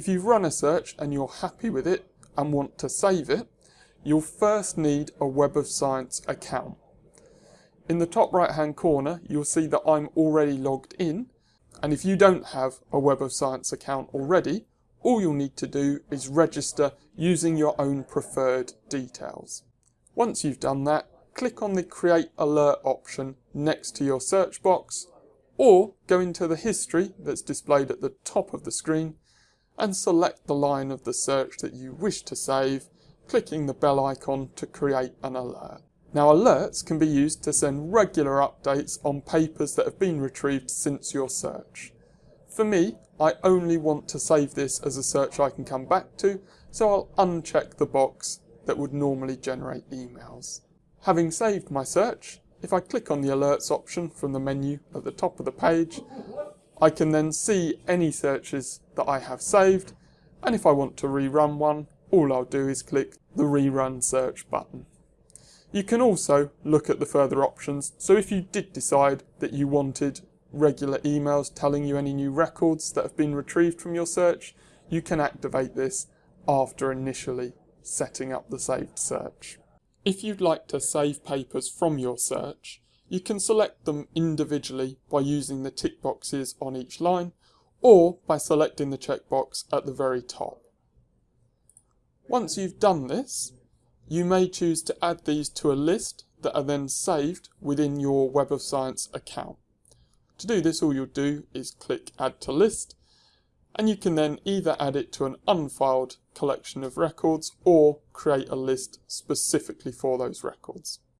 If you've run a search and you're happy with it and want to save it, you'll first need a Web of Science account. In the top right hand corner, you'll see that I'm already logged in. And if you don't have a Web of Science account already, all you'll need to do is register using your own preferred details. Once you've done that, click on the Create Alert option next to your search box, or go into the history that's displayed at the top of the screen and select the line of the search that you wish to save, clicking the bell icon to create an alert. Now alerts can be used to send regular updates on papers that have been retrieved since your search. For me, I only want to save this as a search I can come back to, so I'll uncheck the box that would normally generate emails. Having saved my search, if I click on the alerts option from the menu at the top of the page, I can then see any searches that I have saved, and if I want to rerun one, all I'll do is click the rerun search button. You can also look at the further options, so if you did decide that you wanted regular emails telling you any new records that have been retrieved from your search, you can activate this after initially setting up the saved search. If you'd like to save papers from your search, you can select them individually by using the tick boxes on each line or by selecting the checkbox at the very top. Once you've done this, you may choose to add these to a list that are then saved within your Web of Science account. To do this, all you'll do is click Add to List, and you can then either add it to an unfiled collection of records or create a list specifically for those records.